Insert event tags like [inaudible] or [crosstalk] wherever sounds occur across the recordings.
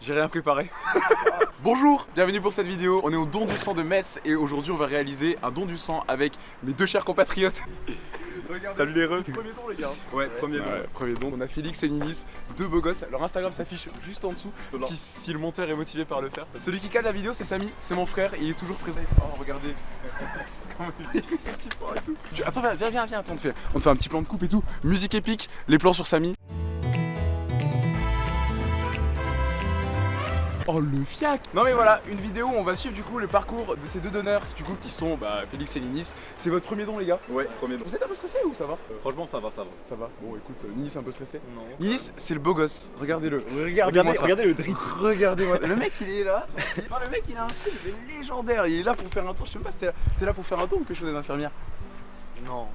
J'ai rien préparé. [laughs] Bonjour, bienvenue pour cette vidéo. On est au don du sang de Metz et aujourd'hui on va réaliser un don du sang avec mes deux chers compatriotes. [laughs] Salut les refs Premier don les gars. Ouais, premier don. Ouais, premier don. On a Félix et Ninis, deux beaux gosses. Leur Instagram s'affiche juste en dessous si, si le monteur est motivé par le faire. Celui qui cale la vidéo c'est Samy, c'est mon frère, il est toujours présent. Oh regardez. [laughs] Comment il fait ses petits et tout. Attends, viens, viens, viens, viens, attends, on te, fait, on te fait un petit plan de coupe et tout. Musique épique, les plans sur Samy. Oh le fiac Non mais voilà, une vidéo où on va suivre du coup le parcours de ces deux donneurs du coup qui sont bah, Félix et Ninis. C'est votre premier don les gars? Ouais, premier don. Vous êtes un peu stressé ou ça va? Euh, franchement, ça va, ça va. Ça va Bon écoute, euh, Ninis un peu stressé? Non. Ninis, c'est le beau gosse, regardez-le. Regardez, ça. regardez le drip. Regardez-moi. Le mec il est là. Non, le mec il a un style légendaire. Il est là pour faire un tour. Je sais même pas si t'es t'es là pour faire un tour ou pécho des infirmières. Non.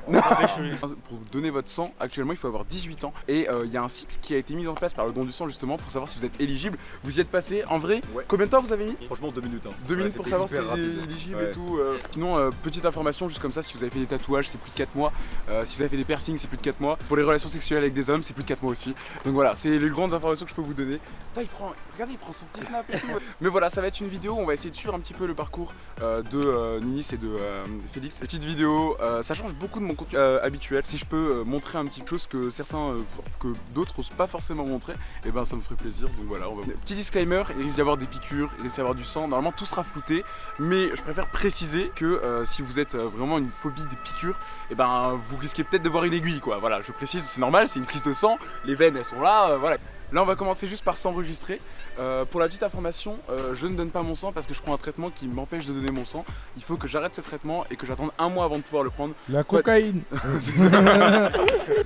Pour donner votre sang, actuellement il faut avoir 18 ans et euh, il y a un site qui a été mis en place par le don du sang justement pour savoir si vous êtes éligible. Vous y êtes passé en vrai? Ouais. Combien de temps vous avez mis? Franchement, deux minutes. Hein. Deux Ouais, minutes pour savoir si c'est rapide. éligible Ouais. et tout. euh. Sinon, euh, petite information, juste comme ça, si vous avez fait des tatouages, c'est plus de 4 mois. Euh, si vous avez fait des piercings, c'est plus de 4 mois. Pour les relations sexuelles avec des hommes, c'est plus de 4 mois aussi. Donc voilà, c'est les grandes informations que je peux vous donner. Putain, il prend, regardez, il prend son petit snap et tout. [laughs] Mais voilà, ça va être une vidéo où on va essayer de suivre un petit peu le parcours euh, de euh, Ninis et de euh, Félix. Petite vidéo, euh, ça change beaucoup de mon contenu euh, habituel. Si je peux euh, montrer un petit chose que certains, euh, que d'autres n'osent pas forcément montrer, et ben ça me ferait plaisir. Donc voilà, on va... Petit disclaimer, il risque d'y avoir des piqûres, il risque d'y avoir du sang. Normalement, tout sera flouté. Mais je préfère préciser que si vous êtes vraiment une phobie des piqûres, et ben vous risquez peut-être de voir une aiguille quoi. Voilà, je précise, c'est normal, c'est une prise de sang, les veines elles sont là, voilà. Là on va commencer juste par s'enregistrer. Euh, pour la petite information, euh, je ne donne pas mon sang parce que je prends un traitement qui m'empêche de donner mon sang. Il faut que j'arrête ce traitement et que j'attende un mois avant de pouvoir le prendre. La cocaïne [laughs] C'est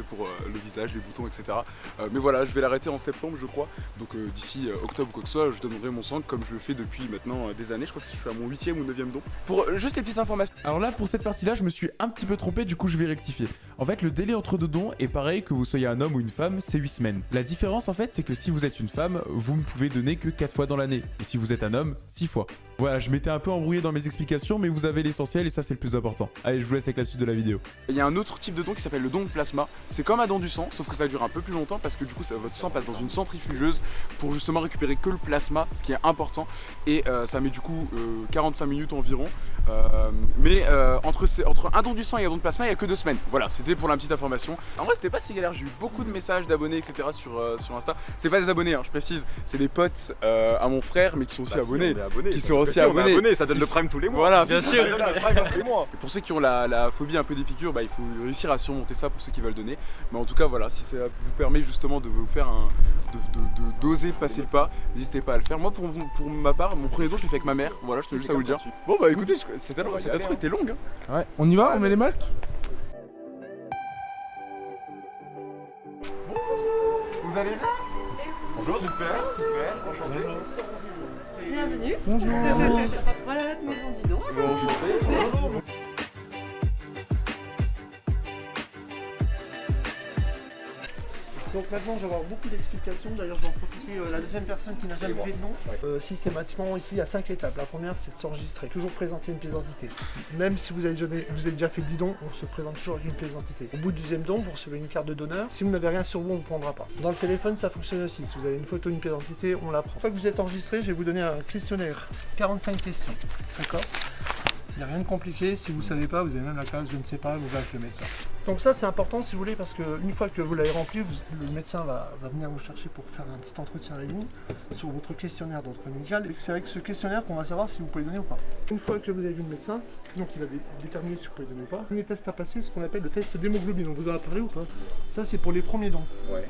pour euh, le visage, les boutons, etc. Euh, mais voilà, je vais l'arrêter en septembre, je crois. Donc euh, d'ici euh, octobre ou quoi que ce soit, je donnerai mon sang comme je le fais depuis maintenant euh, des années. Je crois que je suis à mon 8 ou 9 don. Pour euh, juste les petites informations. Alors là, pour cette partie-là, je me suis un petit peu trompé, du coup je vais rectifier. En fait, le délai entre deux dons est pareil que vous soyez un homme ou une femme, c'est 8 semaines. La différence en fait, c'est que si vous êtes une femme, vous ne pouvez donner que 4 fois dans l'année. Et si vous êtes un homme, 6 fois. Voilà, je m'étais un peu embrouillé dans mes explications, mais vous avez l'essentiel et ça c'est le plus important. Allez, je vous laisse avec la suite de la vidéo. Il y a un autre type de don qui s'appelle le don de plasma. C'est comme un don du sang, sauf que ça dure un peu plus longtemps parce que du coup ça- votre sang passe dans une centrifugeuse pour justement récupérer que le plasma, ce qui est important. Et euh, ça met du coup euh, 45 minutes environ. Euh, mais euh, entre, ces- entre un don du sang et un don de plasma, il y a que deux semaines. Voilà, c'était pour la petite information. En vrai, c'était pas si galère. J'ai eu beaucoup de messages d'abonnés, etc. sur, euh, sur Insta. C'est pas des abonnés, hein, je précise. C'est des potes euh, à mon frère, mais qui sont aussi Bah, abonnés. qui sont ça donne le prime tous les mois. Voilà, bien sûr. ça. Ça donne le prime tous les mois. Et pour ceux qui ont la, la phobie un peu des piqûres, bah, il faut réussir à surmonter ça pour ceux qui veulent donner. Mais en tout cas, voilà, si ça vous permet justement de vous faire un. de- de- de- d'oser passer le pas, n'hésitez pas à le faire. Moi, pour, pour ma part, mon premier don, je l'ai fait avec ma mère. Voilà, je tenais juste à vous le dire. Bon, bah écoutez, je- cette intro était longue. hein. Ouais, on y va On met les masques? Vous allez bien Bonjour. Super, super, enchanté. Bienvenue. Bonjour Voilà notre maison du don. [laughs] Donc maintenant je vais avoir beaucoup d'explications, d'ailleurs j'en profiter, euh, la deuxième personne qui n'a jamais fait de nom, Euh, systématiquement ici il y a cinq étapes. La première c'est de s'enregistrer, toujours présenter une pièce d'identité. Même si vous avez, déjà, vous avez déjà fait 10 dons, on se présente toujours avec une pièce d'identité. Au bout du deuxième don, vous recevez une carte de donneur. Si vous n'avez rien sur vous, on ne vous prendra pas. Dans le téléphone ça fonctionne aussi, si vous avez une photo, une pièce d'identité, on la prend. Une fois que vous êtes enregistré, je vais vous donner un questionnaire. 45 questions, d'accord? Il n'y a rien de compliqué, si vous ne savez pas, vous avez même la case je ne sais pas, vous allez avec le médecin. Donc ça c'est important si vous voulez parce qu'une fois que vous l'avez rempli, vous- le médecin va, va venir vous chercher pour faire un petit entretien avec vous sur votre questionnaire d'ordre médical et c'est avec ce questionnaire qu'on va savoir si vous pouvez donner ou pas. Une fois que vous avez vu le médecin, donc il va dé- déterminer si vous pouvez donner ou pas. Le premier test à passer, c'est ce qu'on appelle le test d'hémoglobine, on vous en a parlé ou pas? Ça c'est pour les premiers dons. Ouais.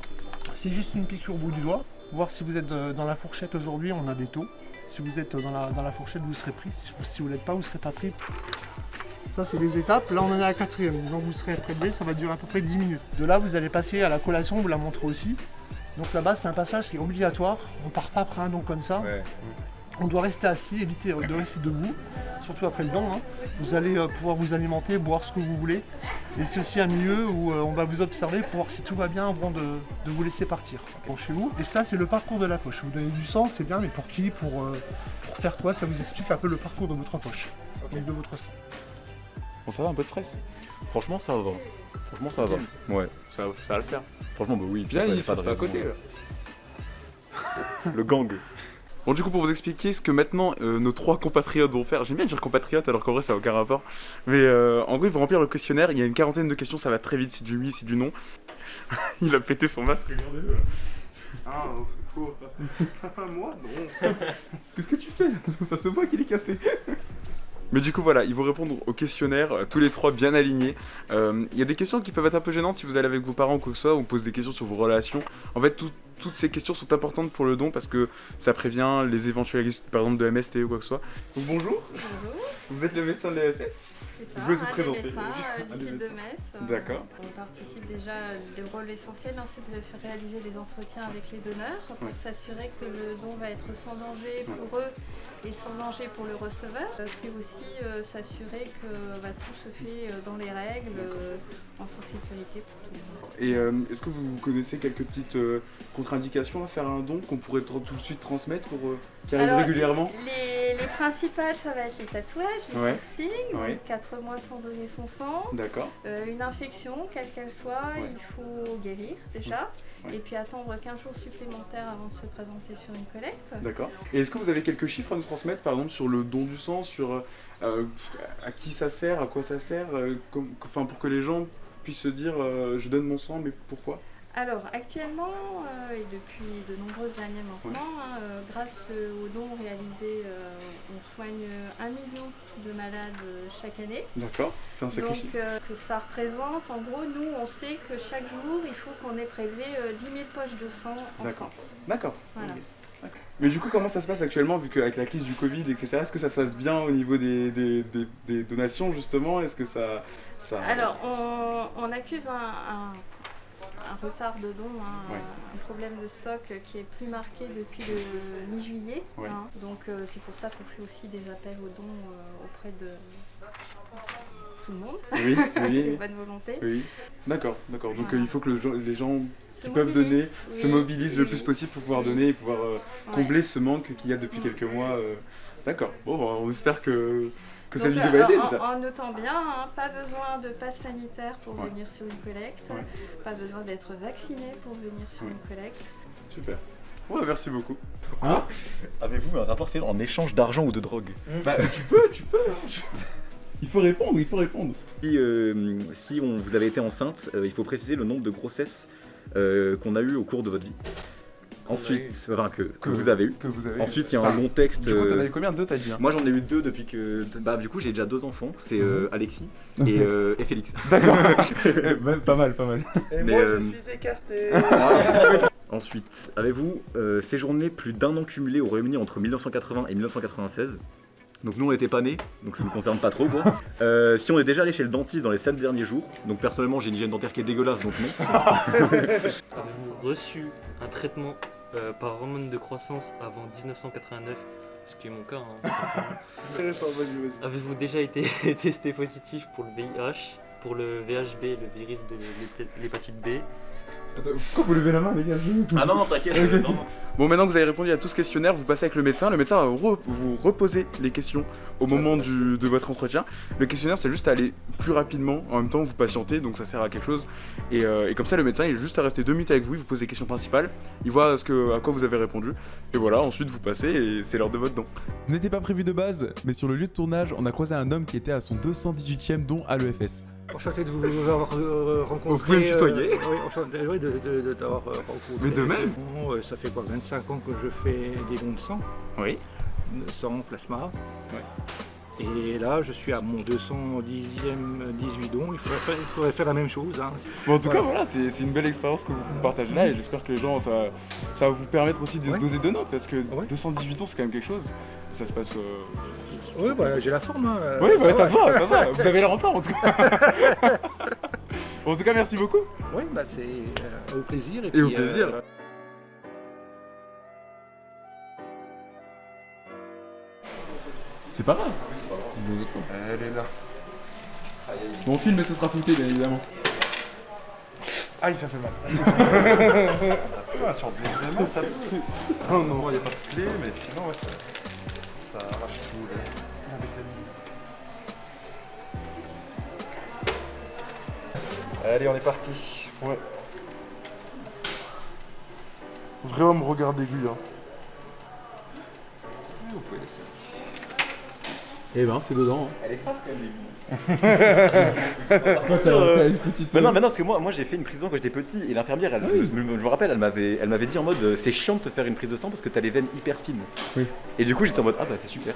C'est juste une piqûre au bout du doigt, voir si vous êtes euh, dans la fourchette aujourd'hui, on a des taux. Si vous êtes dans la, dans la fourchette, vous serez pris. Si vous, vous l'êtes pas, vous serez pas pris. Ça, c'est les étapes. Là, on en est à la quatrième. Donc, vous serez prélevé. Ça va durer à peu près 10 minutes. De là, vous allez passer à la collation. Vous la montrez aussi. Donc, là-bas, c'est un passage qui est obligatoire. On part pas après un don comme ça. On doit rester assis, éviter de rester debout, surtout après le don. hein. Vous allez euh, pouvoir vous alimenter, boire ce que vous voulez. Et c'est aussi un milieu où euh, on va vous observer pour voir si tout va bien avant de, de vous laisser partir. Bon, chez vous. Et ça, c'est le parcours de la poche. Vous donnez du sang, c'est bien, mais pour qui? Pour, euh, pour faire quoi? Ça vous explique un peu le parcours de votre poche, donc de votre sang. Bon, ça va, un peu de stress. Franchement, ça va. Franchement, ça va. Ouais. Ça, ça va le faire. Franchement, bah oui. Bien, il a pas à côté. là. [laughs] Le gang. Bon, du coup, pour vous expliquer ce que maintenant euh, nos trois compatriotes vont faire, j'aime bien dire compatriotes alors qu'en vrai ça n'a aucun rapport, mais euh, en gros, ils vont remplir le questionnaire. Il y a une quarantaine de questions, ça va très vite, c'est du oui, c'est du non. [laughs] il a pété son masque, regardez-le. Ah, c'est faux. [laughs] Moi, non. Qu'est-ce que tu fais? Ça se voit qu'il est cassé. Mais du coup voilà, ils vont répondre au questionnaire, euh, tous les trois bien alignés. Euh, Il y a des questions qui peuvent être un peu gênantes si vous allez avec vos parents ou quoi que ce soit, on pose des questions sur vos relations. En fait, tout- toutes ces questions sont importantes pour le don parce que ça prévient les éventuels risques, par exemple de MST ou quoi que ce soit. Donc bonjour, Bonjour, vous êtes le médecin de l'EFS ça, Vous pouvez vous des présenter. médecins euh, du des site de. Metz. D'accord. On participe déjà, le rôle essentiel, hein, c'est de faire réaliser les entretiens avec les donneurs pour s'assurer que le don va être sans danger pour eux et sans danger pour le receveur. Euh, C'est aussi euh, s'assurer que bah, tout se fait euh, dans les règles, euh, en toute sécurité pour tout le monde. Et est-ce que vous connaissez quelques petites contre-indications à faire un don qu'on pourrait tout de suite transmettre pour qui arrive Alors, régulièrement Les, les principales, ça va être les tatouages, les Ouais. piercings, Ouais. donc 4 mois sans donner son sang. D'accord. Euh, une infection, quelle qu'elle soit, Ouais. il faut guérir déjà, et puis attendre 15 jours supplémentaires avant de se présenter sur une collecte. D'accord. Et est-ce que vous avez quelques chiffres à nous transmettre, par exemple, sur le don du sang, sur euh, à qui ça sert, à quoi ça sert, euh, comme- enfin, pour que les gens puissent se dire je donne mon sang, mais pourquoi? Alors actuellement, euh, et depuis de nombreuses années maintenant, hein, euh, grâce aux dons réalisés, euh, on soigne un million de malades chaque année. D'accord. C'est un sacré Donc que ça représente, en gros, nous on sait que chaque jour il faut qu'on ait prélevé euh, 10 000 poches de sang en D'accord. France. D'accord. Voilà. Mais du coup, comment ça se passe actuellement, vu qu'avec la crise du Covid, etc., est-ce que ça se passe bien au niveau des, des- des- des donations, justement? Est-ce que ça, ça... Alors, on, on accuse un, un- un retard de don, hein, Ouais. un problème de stock qui est plus marqué depuis le mi-juillet. Ouais. hein. Donc, euh, c'est pour ça qu'on fait aussi des appels aux dons euh, auprès de tout le monde, Oui, [laughs] oui, des oui. bonnes volontés. oui. D'accord, d'accord. Donc Voilà. euh, il faut que le les gens qui peuvent donner se oui, mobilisent le plus possible pour pouvoir donner et pouvoir Ouais. combler ce manque qu'il y a depuis Mm. quelques mois. D'accord. Bon, on espère que, que Donc, aider. en, en notant bien, hein, pas besoin de passe sanitaire pour Ouais. venir sur une collecte, Ouais. pas besoin d'être vacciné pour venir sur Ouais. une collecte. Super. Ouais, merci beaucoup. Avez-vous un rapport sexuel en échange d'argent ou de drogue Bah, tu peux, tu peux. [laughs] Il faut répondre, il faut répondre. Si, euh, si on, vous avez été enceinte, euh, il faut préciser le nombre de grossesses euh, qu'on a eu au cours de votre vie. Ensuite, enfin que, que Que- vous avez eu. Que vous avez. Ensuite, il y a un long texte. Du coup, t'en euh, avais combien Deux, t'as dit hein Moi, j'en ai eu deux depuis que. Bah, du coup, j'ai déjà deux enfants. C'est euh, Alexis et, euh, et Félix. [laughs] D'accord. [laughs] Eh, même pas mal, pas mal. Et Mais, moi, euh, je suis écarté. [laughs] Ensuite, avez-vous euh, séjourné plus d'un an cumulé au Royaume-Uni entre 1980 et 1996 donc nous on n'était pas nés, donc ça ne nous concerne pas trop quoi. Euh, si on est déjà allé chez le dentiste dans les 7 derniers jours, donc personnellement j'ai une hygiène dentaire qui est dégueulasse donc non. Avez-vous reçu un traitement euh, par hormone de croissance avant 1989 Ce qui est mon cas. hein. Intéressant, vas-y, vas-y. Avez-vous déjà été [laughs] testé positif pour le VIH, pour le VHB, le virus de l'hép- l'hépatite B? Attends, pourquoi vous levez la main, les gars Ah non non t'inquiète, euh. Bon, maintenant que vous avez répondu à tout ce questionnaire, vous passez avec le médecin. Le médecin va re- vous reposer les questions au moment du- de votre entretien. Le questionnaire, c'est juste à aller plus rapidement. En même temps, vous patientez, donc ça sert à quelque chose. Et, euh, et comme ça, le médecin, il est juste à rester deux minutes avec vous. Il vous pose les questions principales. Il voit ce que, à quoi vous avez répondu. Et voilà, ensuite, vous passez et c'est l'heure de votre don. Ce n'était pas prévu de base, mais sur le lieu de tournage, on a croisé un homme qui était à son 218e don à l'EFS. Enchanté de vous avoir euh, rencontré. Vous pouvez me tutoyer. euh, oui, enchanté oui, de, de, de t'avoir euh, rencontré. Mais de même. Bon, Ça fait quoi 25 ans que je fais des dons de sang, Oui. sang plasma. Et là, je suis à mon 210e 18 dons. Il faudrait faire, il faudrait faire la même chose. hein. Bon, en tout cas, Voilà. c'est une belle expérience que vous partagez là. Et j'espère que les gens, ça, ça va vous permettre aussi de Ouais. doser de notes. Parce que Ouais. 218 ans, c'est quand même quelque chose. Ça se passe. euh, Oui, bah, j'ai la forme. hein, Oui, bah, ça se voit, ça se voit. [laughs] Vous avez l'air en forme en tout cas. [laughs] en tout cas, merci beaucoup. Oui, bah, c'est euh, au plaisir. Et, Et au plaisir. euh, C'est pas grave. Elle est là. Bon, on filme et ce sera flouté, bien évidemment. Aïe, ça fait mal. [laughs] Ah, sur le examen, ça peut. Non, non, il n'y a pas de clé, mais sinon, ouais, ça, ça arrache tout. là. Allez, on est parti. Ouais. Vrai homme, regard aigu. Hein. pouvez laisser. Eh ben, c'est dedans. Elle est forte quand même, Quoi, ça, Euh, t'as une petite. Mais non, mais non, parce que moi, moi j'ai fait une prise de sang quand j'étais petit et l'infirmière, elle, Ah oui. je, me, je me rappelle, elle m'avait, elle m'avait dit en mode euh, c'est chiant de te faire une prise de sang parce que t'as les veines hyper fines. Oui. Et du coup j'étais en mode ah bah c'est super.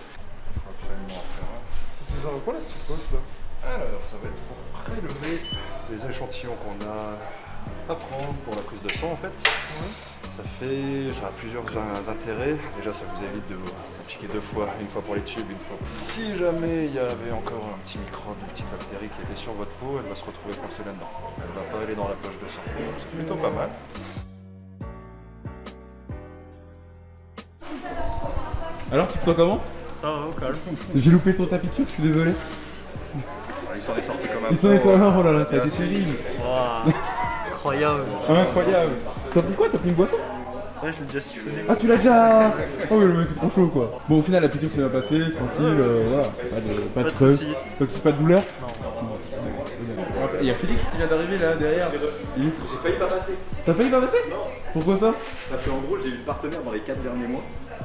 Tu quoi la petite poche là? Alors, ça va être pour prélever les échantillons qu'on a à prendre pour la prise de sang en fait. Ça fait, ça a plusieurs in- intérêts. Déjà, ça vous évite de vous appliquer deux fois, une fois pour les tubes, une fois. Si jamais il y avait encore un petit microbe, une petite bactérie qui était sur votre peau, elle va se retrouver coincée là-dedans. Elle va pas aller dans la poche de sang. C'est plutôt pas mal. Alors, tu te sens comment? Ça va, au calme. J'ai loupé ton tapis de cul, je suis désolé. Il s'en est sorti comme un Ils sont, ils sont, pro, oh là là, ça a été terrible. Incroyable. Incroyable. T'as pris quoi T'as pris une boisson Ouais, je l'ai déjà siphonné. Ah, tu l'as déjà Oh, mais le mec est trop chaud quoi. Bon, au final, la piqûre s'est bien passée, tranquille, euh, voilà. Pas de, pas de Pas de. Pas de, pas de douleur Non. Il y a Félix qui vient d'arriver là derrière. Il est trop- J'ai failli pas passer. T'as failli pas passer Pourquoi ça Parce qu'en gros j'ai eu une partenaire dans les 4 derniers mois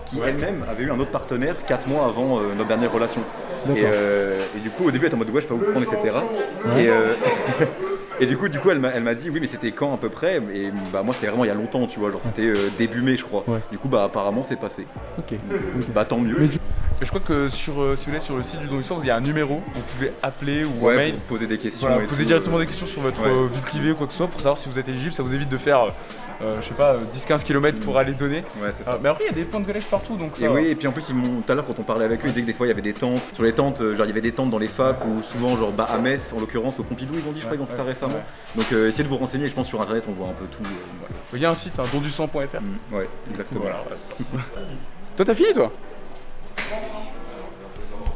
qui Ouais. elle-même avait eu un autre partenaire 4 mois avant euh, notre dernière relation. D'accord. Et, euh, et du coup au début elle était en mode ouais je peux pas vous prendre etc. Et, euh, [laughs] et du coup du coup elle m'a dit oui mais c'était quand à peu près? Et bah moi c'était vraiment il y a longtemps tu vois genre c'était euh, début mai je crois. Ouais. Du coup bah apparemment c'est passé. Ok. Bah tant mieux. Mais Mais je crois que sur, euh, si vous sur le site du don du sang, il y a un numéro, vous pouvez appeler ou Ouais, mail. poser des questions. Voilà, tout, directement des questions sur votre ouais. euh, vie privée ou quoi que ce soit pour savoir si vous êtes éligible. Ça vous évite de faire, euh, je sais pas, euh, 10-15 km pour aller donner. Ouais c'est ça. Mais après, il y a des points de collège partout donc ça. Et oui, et puis en plus, tout à l'heure, quand on parlait avec eux, ils disaient que des fois il y avait des tentes. Sur les tentes, genre il y avait des tentes dans les facs ou souvent, genre bah, à Metz, en l'occurrence, au Pompidou, ils ont dit, je crois, ils ont fait ça récemment. Donc euh, essayez de vous renseigner, je pense sur internet, on voit un peu tout. euh. Il y a un site, hein, dondusang.fr. Mm, Ouais, exactement. Voilà, ouais, ça. [laughs] toi, t'as fini toi?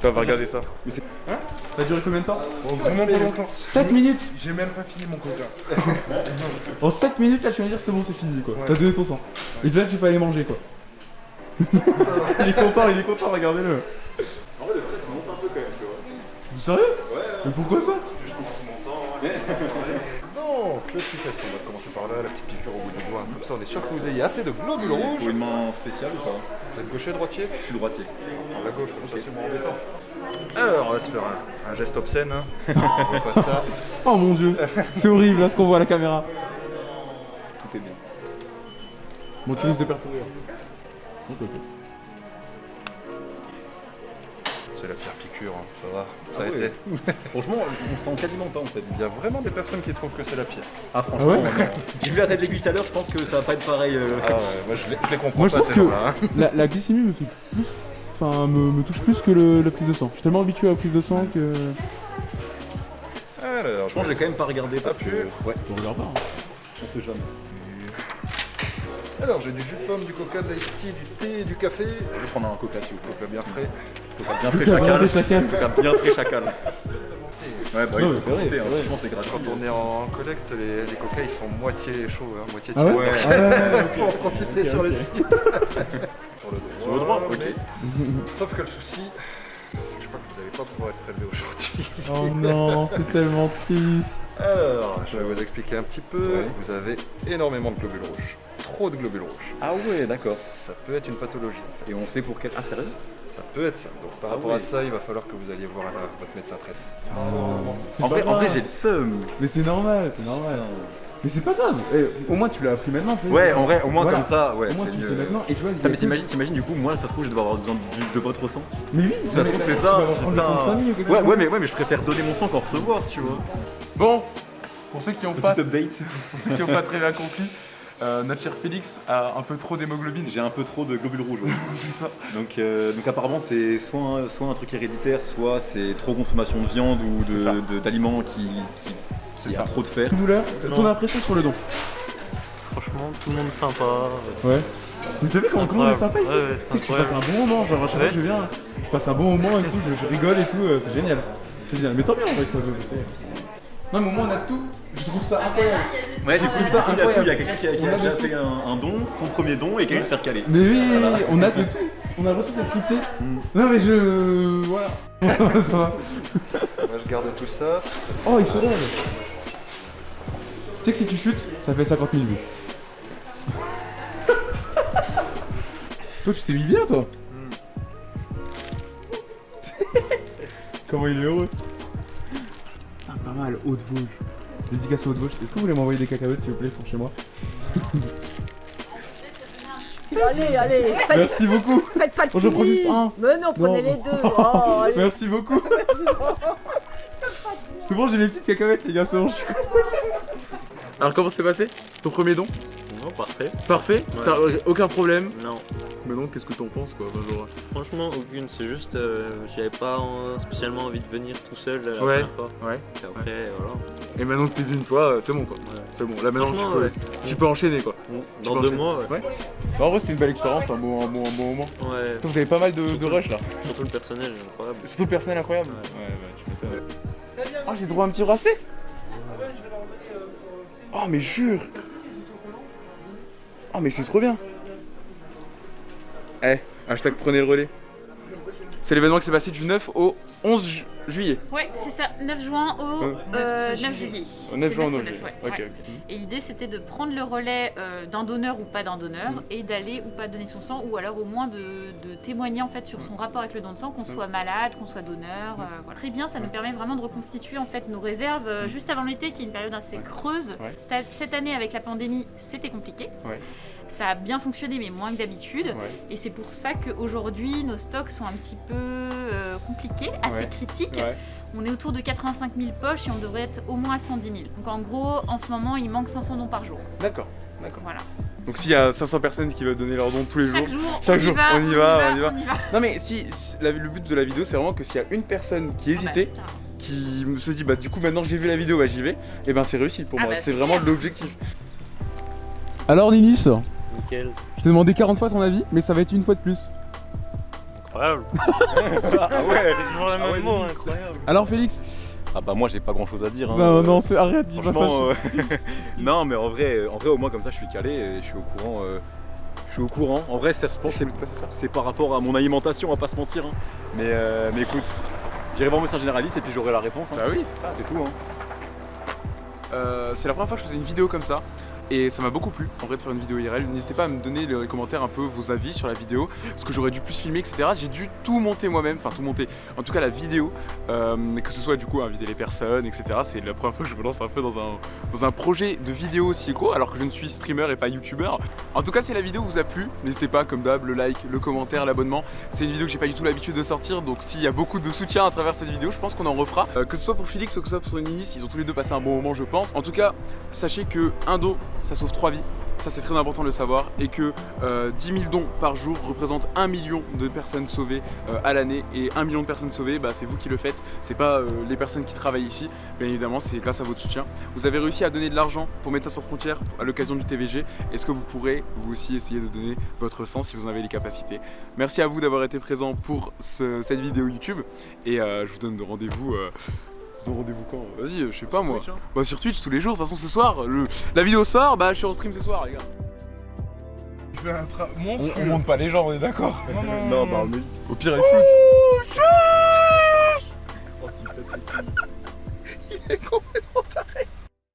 Toi, va regarder ça. Ça a duré combien de temps Vraiment pas longtemps. 7 minutes J'ai même pas fini mon coca. [laughs] En 7 minutes là tu vas me dire c'est bon c'est fini quoi. T'as donné ton sang. Et puis là tu peux aller manger quoi. [laughs] il est content, il est content, regardez-le. En vrai, le stress, ça monte un peu quand même, tu vois. Sérieux Ouais, Mais pourquoi ça Donc, [laughs] le petit test, on va commencer par là, la petite piqûre au bout du doigt. Comme ça, on est sûr que vous ayez assez de globules rouges. faut une main spéciale ou pas Vous êtes gaucher, droitier Je suis droitier. La gauche, comme ça, c'est moins embêtant. Alors, on va se faire un, un geste obscène. hein. [laughs] on pas ça. Oh mon dieu, c'est horrible là ce qu'on voit à la caméra. Tout est bien. Bon tu risques de perdre ton rire. Ok, ok. C'est la pire piqûre, hein. ça va. Ça Ah a été. [laughs] Franchement, on sent quasiment pas en fait. Il y a vraiment des personnes qui trouvent que c'est la pire. Ah, franchement, Ah ouais j'ai vu la tête d'aiguille tout à l'heure, je pense que ça va pas être pareil. euh. Ah ouais, moi je les, je les comprends Moi je pas trouve ces que hein. la, la glycémie me fait plus. Enfin me, me touche plus que le- la prise de sang. Je suis tellement habitué à la prise de sang que. Alors, Je pense que j'ai quand même pas regardé parce Ah, que. Ouais, On regarde pas. hein. on sait jamais. Alors, j'ai du jus de pomme, du coca, de l'ice tea, du thé, du café. Je vais prendre un coca s'il vous plaît. Coca bien frais. Bien bien chacal. bien frais chacal. Ouais, bah oui, faut c'est vrai, compter, c'est hein. vrai. Franchement, c'est gratuit. Quand on est en collecte, les, les coca ils sont moitié chauds, hein, moitié Ah ouais. Ah ouais, [laughs] faut en profiter sur le site. sur le droit. Sur le droit, ok. mais- Sauf que le souci, c'est que je crois que vous n'allez pas pouvoir être prélevé aujourd'hui. Oh non, c'est tellement triste. Alors, je vais vous expliquer un petit peu. Ouais. Vous avez énormément de globules rouges. Trop de globules rouges. Ah ouais, d'accord. Ça peut être une pathologie. en fait. Et on sait pour quel. Ah, sérieux Ça peut être ça. Donc par Ah rapport oui. à ça, il va falloir que vous alliez voir votre médecin traitant. C'est En vrai, en vrai, grave. j'ai le seum. Mais c'est normal, c'est normal. Mais c'est pas grave. Eh, au moins tu l'as appris maintenant, tu sais. Ouais, en vrai, au moins Voilà. comme ça, ouais. Au moins tu sais maintenant. Et tu vois, mais t'imagines, t'imagines, du coup, moi, ça se trouve, je dois avoir besoin de, de votre sang. Mais oui, Ça se trouve, c'est tu ça. vas avoir ou Ouais, mais, ouais, mais je préfère donner mon sang qu'en recevoir, tu vois. Bon, pour ceux qui n'ont pas, update. pour ceux qui ont pas très bien compris, euh, notre cher Félix a un peu trop d'hémoglobine. J'ai un peu trop de globules rouges. ouais. [laughs] C'est ça. Donc, euh, donc apparemment, c'est soit un, soit un truc héréditaire, soit c'est trop consommation de viande ou d'aliments qui, qui, C'est qui ça. a trop de fer. Douleur, ton impression sur le don Franchement, tout le monde sympa. Ouais. Mais t'as vu comment tout le monde est sympa ici Ouais, ouais, Tu passes un bon moment, genre à chaque fois que je viens, je passe un bon moment et tout, je, je rigole et tout, euh, c'est génial. C'est génial. Mais tant bien en vrai, c'est un peu, je sais. Non mais au moins on a tout, je trouve ça incroyable. Ouais, du coup, trouve du ça coup, il y a tout. Il y a quelqu'un qui a, qui a a déjà fait un, un don, son premier don, et qui se faire caler. Mais oui, on a de tout. On a reçu, c'est scripté. Non mais je... Voilà. [laughs] ça va. Moi, je garde tout ça. Oh, il se lève. Tu sais que si tu chutes, ça fait 50 000 vues. [laughs] toi, tu t'es mis bien, toi [laughs] Comment il est heureux Ah, pas mal, Haute-Vosges. Dédicace à Haute-Vosges. Est-ce que vous voulez m'envoyer des cacahuètes, s'il vous plaît, pour chez moi Allez, allez, faites, Merci beaucoup faites pas de Bon, je prends juste un. Mais non, prenez Non. les deux. Oh. [laughs] Merci beaucoup C'est bon, j'ai mes petites cacahuètes, les gars, c'est bon, je suis Alors, comment s'est passé? Ton premier don? Non, parfait. Parfait? Ouais. T'as aucun problème? Non, Mais non, qu'est-ce que t'en penses, quoi enfin, genre... franchement, aucune. C'est juste, euh, j'avais pas euh, spécialement envie de venir tout seul la Ouais. première fois. Ouais. Et après, voilà. Et maintenant que t'es venu une fois, euh, c'est bon, quoi. C'est bon, là, maintenant, tu peux, ouais. tu peux enchaîner, quoi. Dans deux enchaîner. mois, ouais. Ouais. Bah, en vrai, c'était une belle expérience, un bon, un bon, un bon moment. Ouais. Vous avez pas mal de, de rush, là. Surtout le personnel, incroyable. Surtout le personnel incroyable. Ouais. Ouais, bah, tu m'étonnes. Ah, j'ai droit à un petit bracelet Oh, mais jure Oh, mais c'est trop bien Eh, hashtag prenez le relais. C'est l'événement qui s'est passé du 9 au 11 ju- juillet. Ouais, c'est ça, 9 juin au Euh, euh, 9 juillet. Au 9 juin au C'était 9 9, juillet. ouais, Ok, ouais. ok. Et l'idée c'était de prendre le relais euh, d'un donneur ou pas d'un donneur Mm. et d'aller ou pas donner son sang ou alors au moins de, de témoigner en fait sur son rapport avec le don de sang, qu'on Mm. soit malade, qu'on soit donneur. euh, voilà. Très bien, ça nous permet vraiment de reconstituer en fait nos réserves euh, juste avant l'été qui est une période assez creuse. Mm. Ouais. Cette, cette année avec la pandémie c'était compliqué. Ouais. Ça a bien fonctionné mais moins que d'habitude. Ouais. Et c'est pour ça qu'aujourd'hui nos stocks sont un petit peu euh, compliqués, assez Ouais. critiques. Ouais. On est autour de 85 000 poches et on devrait être au moins à 110 000. Donc en gros, en ce moment, il manque 500 dons par jour. D'accord, d'accord. Voilà. Donc s'il y a 500 personnes qui veulent donner leur don tous les Chaque jours, jour, chaque on, jour, y va, on y va, on y va. on y va. Non mais si, si- la- le but de la vidéo c'est vraiment que s'il y a une personne qui Ah bah, hésitait, carrément. qui se dit bah du coup maintenant que j'ai vu la vidéo bah j'y vais, et ben c'est réussi pour Ah moi, bah, c'est vraiment l'objectif. Alors Ninis, Nickel. je t'ai demandé 40 fois ton avis, mais ça va être une fois de plus. Incroyable. [laughs] Ça, ah ouais Toujours Ah même ouais, mot, Nice. incroyable. Alors Félix Ah bah moi j'ai pas grand chose à dire. hein. Non Euh, non c'est arrête, dis pas ça. Euh, [laughs] non mais en vrai, en vrai au moins comme ça je suis calé et je suis au courant. euh, je suis au courant. En vrai ça se pense c'est c'est par rapport à mon alimentation, on va pas se mentir. hein. Mais, euh, mais écoute, j'irai voir mon médecin généraliste et puis j'aurai la réponse. hein. Bah oui c'est ça. C'est tout. Hein. Euh, c'est la première fois que je faisais une vidéo comme ça et ça m'a beaucoup plu en vrai de faire une vidéo IRL. N'hésitez pas à me donner les commentaires un peu vos avis sur la vidéo, ce que j'aurais dû plus filmer, etc. J'ai dû tout monter moi-même, enfin tout monter, en tout cas la vidéo, euh, que ce soit du coup inviter les personnes, etc. C'est la première fois que je me lance un peu dans un, dans un projet de vidéo aussi gros alors que je ne suis streamer et pas youtubeur. En tout cas si la vidéo vous a plu, n'hésitez pas comme d'hab, le like, le commentaire, l'abonnement. C'est une vidéo que j'ai pas du tout l'habitude de sortir donc s'il y a beaucoup de soutien à travers cette vidéo, je pense qu'on en refera. Euh, que ce soit pour Félix ou que ce soit pour Ninis, ils ont tous les deux passé un bon moment je pense. En tout cas, sachez que un don, ça sauve trois vies. Ça c'est très important de le savoir. Et que euh, 10 000 dons par jour représentent 1 million de personnes sauvées euh, à l'année. Et 1 million de personnes sauvées, bah, c'est vous qui le faites, c'est pas euh, les personnes qui travaillent ici, bien évidemment c'est grâce à votre soutien. Vous avez réussi à donner de l'argent pour Médecins sans frontières à l'occasion du TVG, est-ce que vous pourrez vous aussi essayer de donner votre sang si vous en avez les capacités? Merci à vous d'avoir été présent pour ce- cette vidéo YouTube. Et euh, je vous donne rendez-vous... Vous rendez-vous quand euh Vas-y, euh, je sais pas moi. Hein. Bah sur Twitch tous les jours, de toute façon ce soir, le... la vidéo sort, bah je suis en stream ce soir les gars. Je fais un tra... monstre. On, monte pas les gens, on est d'accord non, non, [laughs] non, non, bah on est... Au pire il floute. Oh, [laughs] il est complètement taré